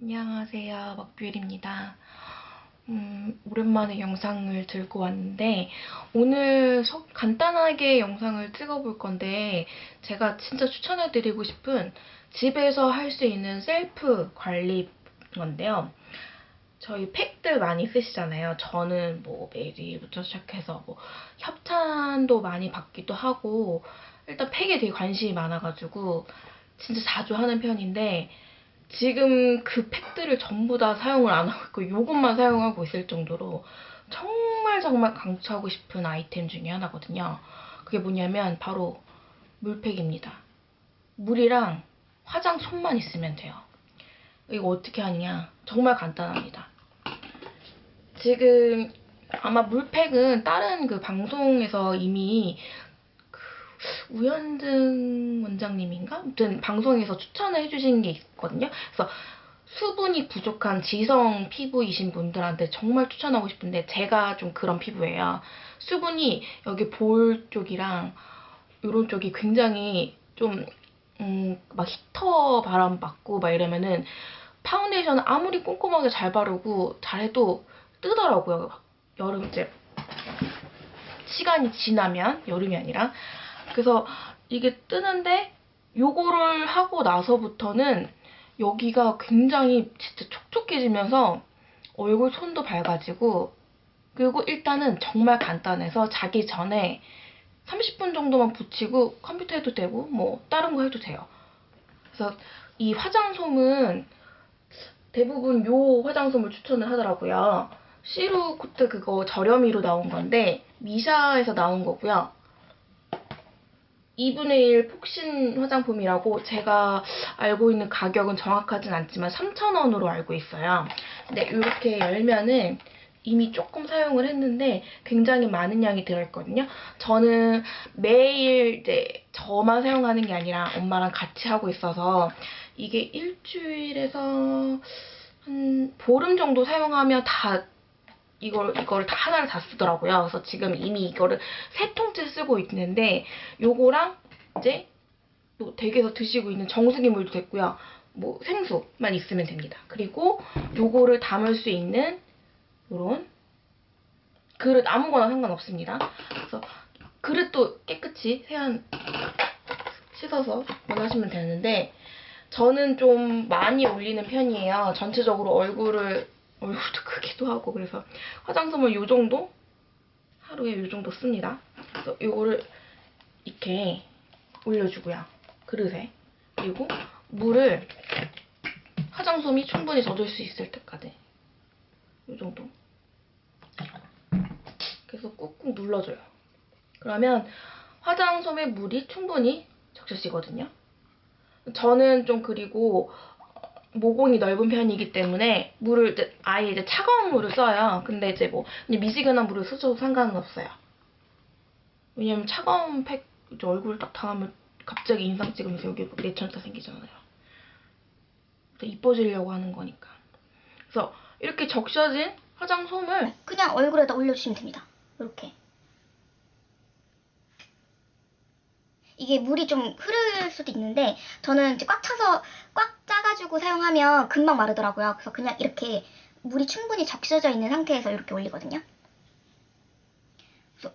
안녕하세요. 먹뷰일입니다. 음, 오랜만에 영상을 들고 왔는데 오늘 서- 간단하게 영상을 찍어볼 건데 제가 진짜 추천해드리고 싶은 집에서 할 수 있는 셀프 관리 건데요. 저희 팩들 많이 쓰시잖아요. 저는 뭐 메리부터 시작해서 뭐 협찬도 많이 받기도 하고 일단 팩에 되게 관심이 많아가지고 진짜 자주 하는 편인데 지금 그 팩들을 전부 다 사용을 안 하고 있고 이것만 사용하고 있을 정도로 정말 정말 강추하고 싶은 아이템 중에 하나거든요. 그게 뭐냐면 바로 물팩입니다. 물이랑 화장 솜만 있으면 돼요. 이거 어떻게 하느냐? 정말 간단합니다. 지금 아마 물팩은 다른 그 방송에서 이미 그 우현등 원장님인가? 아무튼 방송에서 추천을 해주신 게 있거든요. 그래서 수분이 부족한 지성 피부이신 분들한테 정말 추천하고 싶은데 제가 좀 그런 피부예요. 수분이 여기 볼 쪽이랑 이런 쪽이 굉장히 좀 음, 막 히터 바람 받고 막 이러면은 파운데이션을 아무리 꼼꼼하게 잘 바르고 잘해도 뜨더라고요. 여름 이제 시간이 지나면 여름이 아니라 그래서 이게 뜨는데 요거를 하고 나서부터는 여기가 굉장히 진짜 촉촉해지면서 얼굴 손도 밝아지고 그리고 일단은 정말 간단해서 자기 전에 30분 정도만 붙이고 컴퓨터 해도 되고 뭐 다른 거 해도 돼요. 그래서 이 화장솜은 대부분 요 화장솜을 추천을 하더라고요. 시루 코트 그거 저렴이로 나온 건데 미샤에서 나온 거고요. 2분의 1 폭신 화장품이라고 제가 알고 있는 가격은 정확하진 않지만 3,000원으로 알고 있어요. 근데 이렇게 열면은 이미 조금 사용을 했는데 굉장히 많은 양이 들어있거든요. 저는 매일 이제 저만 사용하는 게 아니라 엄마랑 같이 하고 있어서 이게 일주일에서 한 보름 정도 사용하면 다 이걸 이거를 다 하나를 다 쓰더라고요. 그래서 지금 이미 이거를 세 통째 쓰고 있는데 요거랑 이제 또 댁에서 드시고 있는 정수기 물도 됐고요. 뭐 생수만 있으면 됩니다. 그리고 요거를 담을 수 있는 요런 그릇 아무거나 상관없습니다. 그래서 그릇도 깨끗이 세안 씻어서 원하시면 되는데 저는 좀 많이 올리는 편이에요. 전체적으로 얼굴을 얼굴도 크기도 하고 그래서 화장솜을 요 정도 하루에 요 정도 씁니다. 그래서 요거를 이렇게 올려주고요. 그릇에 그리고 물을 화장솜이 충분히 젖을 수 있을 때까지 요 정도 그래서 꾹꾹 눌러줘요. 그러면 화장솜에 물이 충분히 적셔지거든요. 저는 좀 그리고 모공이 넓은 편이기 때문에 물을 이제 아예 이제 차가운 물을 써요. 근데 이제 뭐 미지근한 물을 쓰셔도 상관은 없어요. 왜냐면 차가운 팩 이제 얼굴 딱 닿으면 갑자기 인상 찍으면서 여기 내천자 생기잖아요. 또 이뻐지려고 하는 거니까. 그래서 이렇게 적셔진 화장솜을 그냥 얼굴에다 올려주시면 됩니다. 이렇게. 이게 물이 좀 흐를 수도 있는데 저는 이제 꽉 차서 꽉 짜가지고 사용하면 금방 마르더라고요. 그래서 그냥 이렇게 물이 충분히 적셔져 있는 상태에서 이렇게 올리거든요.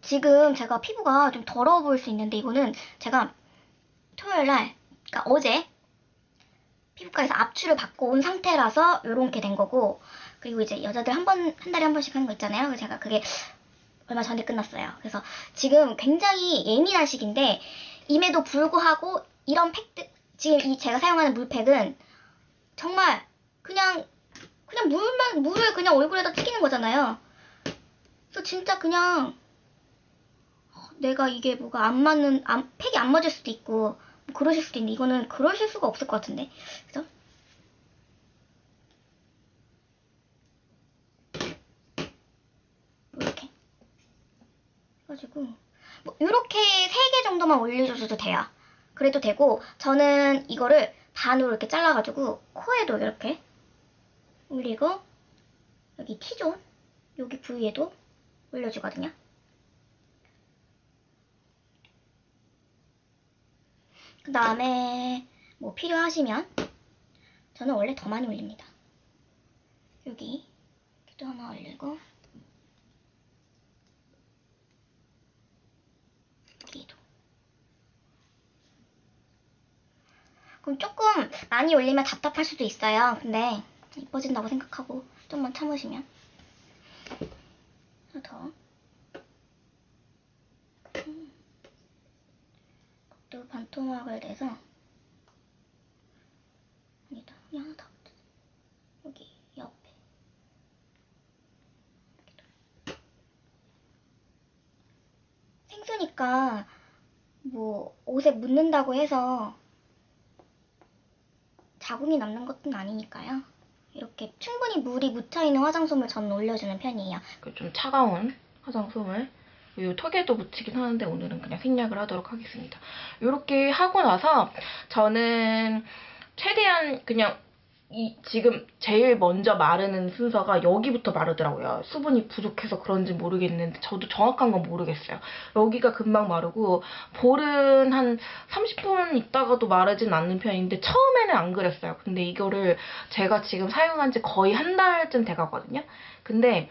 지금 제가 피부가 좀 더러워 보일 수 있는데 이거는 제가 토요일 날, 그러니까 어제 피부과에서 압출을 받고 온 상태라서 이렇게 된 거고 그리고 이제 여자들 한 번, 한 달에 한 번씩 하는 거 있잖아요. 그래서 제가 그게 얼마 전에 끝났어요. 그래서 지금 굉장히 예민한 시기인데, 임에도 불구하고 이런 팩들, 지금 이 제가 사용하는 물팩은 정말 그냥, 그냥 물만, 물을 그냥 얼굴에다 튀기는 거잖아요. 그래서 진짜 그냥, 어, 내가 이게 뭐가 안 맞는, 안, 팩이 안 맞을 수도 있고, 뭐 그러실 수도 있는데, 이거는 그러실 수가 없을 것 같은데. 그죠? 이렇게 해가지고 뭐 이렇게 세 개 정도만 올려줘도 돼요. 그래도 되고 저는 이거를 반으로 이렇게 잘라가지고 코에도 이렇게 올리고 여기 T존 여기 부위에도 올려주거든요. 그 다음에 뭐 필요하시면 저는 원래 더 많이 올립니다. 여기 여기도 하나 올리고 여기도 그럼 조금 많이 올리면 답답할 수도 있어요. 근데 이뻐진다고 생각하고 좀만 참으시면 하나 더. 음. 또 반토막을 내서 아니다 여기 하나 더 여기 옆에 생수니까 뭐 옷에 묻는다고 해서 자국이 남는 것은 아니니까요. 이렇게 충분히 물이 묻혀있는 화장솜을 저는 올려주는 편이에요. 그좀 차가운 화장솜을 이 턱에도 묻히긴 하는데 오늘은 그냥 생략을 하도록 하겠습니다. 이렇게 하고 나서 저는 최대한 그냥 이 지금 제일 먼저 마르는 순서가 여기부터 마르더라고요. 수분이 부족해서 그런지 모르겠는데 저도 정확한 건 모르겠어요. 여기가 금방 마르고 볼은 한 30분 있다가도 마르진 않는 편인데 처음에는 안 그랬어요. 근데 이거를 제가 지금 사용한 지 거의 한 달쯤 돼가거든요. 근데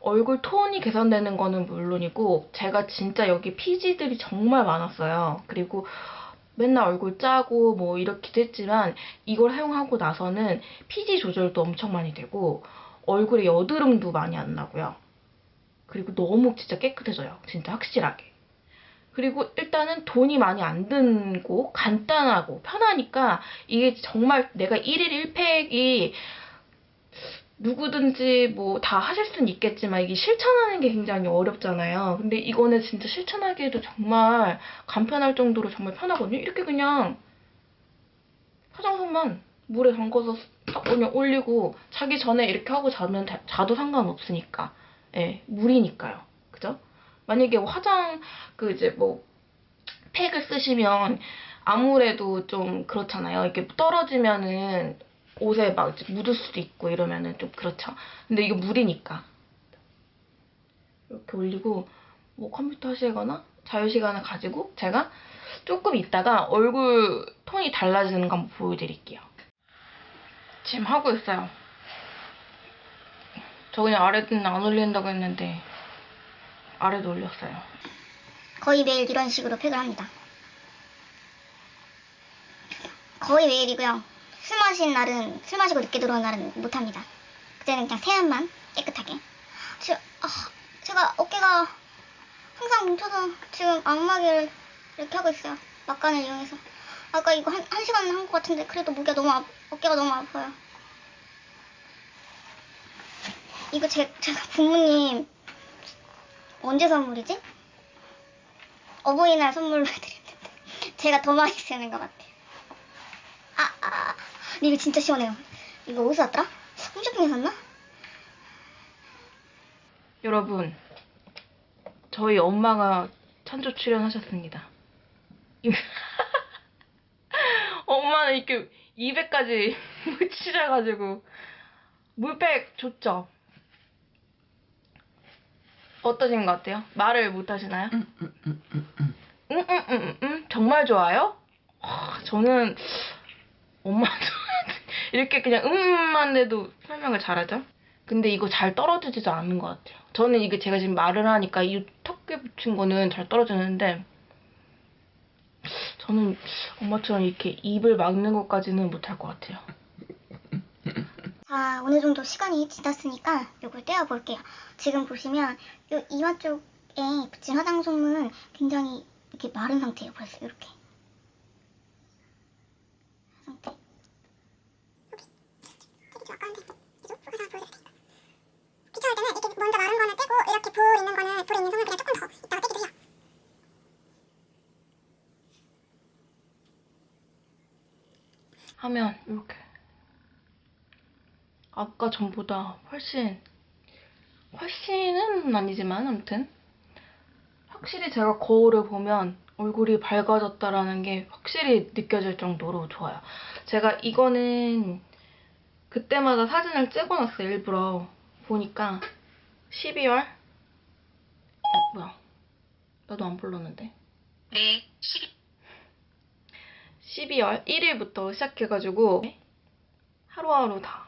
얼굴 톤이 개선되는 거는 물론이고 제가 진짜 여기 피지들이 정말 많았어요. 그리고 맨날 얼굴 짜고 뭐 이렇기도 했지만 이걸 사용하고 나서는 피지 조절도 엄청 많이 되고 얼굴에 여드름도 많이 안 나고요. 그리고 너무 진짜 깨끗해져요. 진짜 확실하게. 그리고 일단은 돈이 많이 안 들고 간단하고 편하니까 이게 정말 내가 1일 1팩이 누구든지 뭐 다 하실 수는 있겠지만 이게 실천하는 게 굉장히 어렵잖아요. 근데 이거는 진짜 실천하기에도 정말 간편할 정도로 정말 편하거든요. 이렇게 그냥 화장솜만 물에 담궈서 딱 그냥 올리고 자기 전에 이렇게 하고 자면 다- 자도 상관없으니까. 예, 물이니까요. 그죠? 만약에 화장 그 이제 뭐 팩을 쓰시면 아무래도 좀 그렇잖아요. 이게 떨어지면은 옷에 막 묻을 수도 있고 이러면은 좀 그렇죠. 근데 이게 물이니까 이렇게 올리고 뭐 컴퓨터 하시거나 자유 시간을 가지고 제가 조금 있다가 얼굴 톤이 달라지는 거 한번 보여드릴게요. 지금 하고 있어요. 저 그냥 아래는 안 올린다고 했는데 아래도 올렸어요. 거의 매일 이런 식으로 팩을 합니다. 거의 매일이고요. 술 마신 날은 술 마시고 늦게 들어온 날은 못합니다. 그때는 그냥 세안만 깨끗하게. 제, 아, 제가 어깨가 항상 뭉쳐서 지금 안마기를 이렇게 하고 있어요. 막간을 이용해서. 아까 이거 한, 한 시간 한 것 같은데 그래도 목이 너무 아, 어깨가 너무 아파요. 이거 제, 제가 부모님 언제 선물이지? 어버이날 선물로 해드렸는데 제가 더 많이 쓰는 것 같아요. 근데 이거 진짜 시원해요. 이거 어디서 샀더라? 홈쇼핑에서 샀나? 여러분, 저희 엄마가 찬조 출연하셨습니다. 엄마는 이렇게 입에까지 묻히셔가지고 물팩 좋죠? 어떠신 것 같아요? 말을 못 하시나요? 응, 응, 응, 응, 응. 정말 좋아요? 아, 저는 엄마도 이렇게 그냥 음만 해도 설명을 잘하죠? 근데 이거 잘 떨어지지도 않는 것 같아요. 저는 이게 제가 지금 말을 하니까 이 턱에 붙인 거는 잘 떨어지는데 저는 엄마처럼 이렇게 입을 막는 것까지는 못할 것 같아요. 자, 어느 정도 시간이 지났으니까 이걸 떼어볼게요. 지금 보시면 이 이마 쪽에 붙인 화장 솜은 굉장히 이렇게 마른 상태예요. 벌써 이렇게. 상태. 귀찮을 때는 이렇게 먼저 마른 거는 떼고 이렇게 볼 있는 거는 볼에 있는 손을 그냥 조금 더 이따가 떼기도 해요. 하면 이렇게. 아까 전보다 훨씬 훨씬은 아니지만 아무튼 확실히 제가 거울을 보면 얼굴이 밝아졌다라는 게 확실히 느껴질 정도로 좋아요. 제가 이거는 그때마다 사진을 찍어놨어요 일부러. 보니까 12월? 어 뭐야. 나도 안 불렀는데. 네, 12. 12월 1일부터 시작해가지고 하루하루 다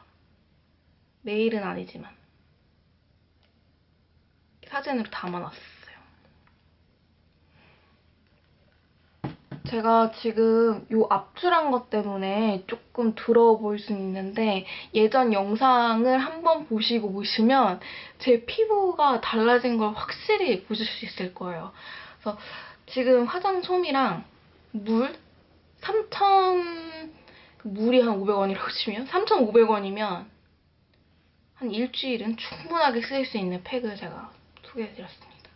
내일은 아니지만 사진으로 담아놨어요. 제가 지금 요 압출한 것 때문에 조금 보일 수 있는데 예전 영상을 한번 보시고 보시면 제 피부가 달라진 걸 확실히 보실 수 있을 거예요. 그래서 지금 화장 솜이랑 물 3,000 물이 한 500원이라고 치면 3,500원이면 한 일주일은 충분하게 쓰일 수 있는 팩을 제가 소개해드렸습니다.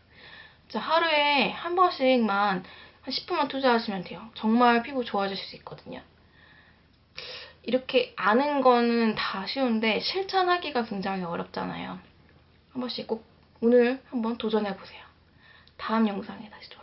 자, 하루에 한 번씩만 한 10분만 투자하시면 돼요. 정말 피부 좋아질 수 있거든요. 이렇게 아는 거는 다 쉬운데 실천하기가 굉장히 어렵잖아요. 한 번씩 꼭 오늘 한번 도전해보세요. 다음 영상에 다시 돌아올게요.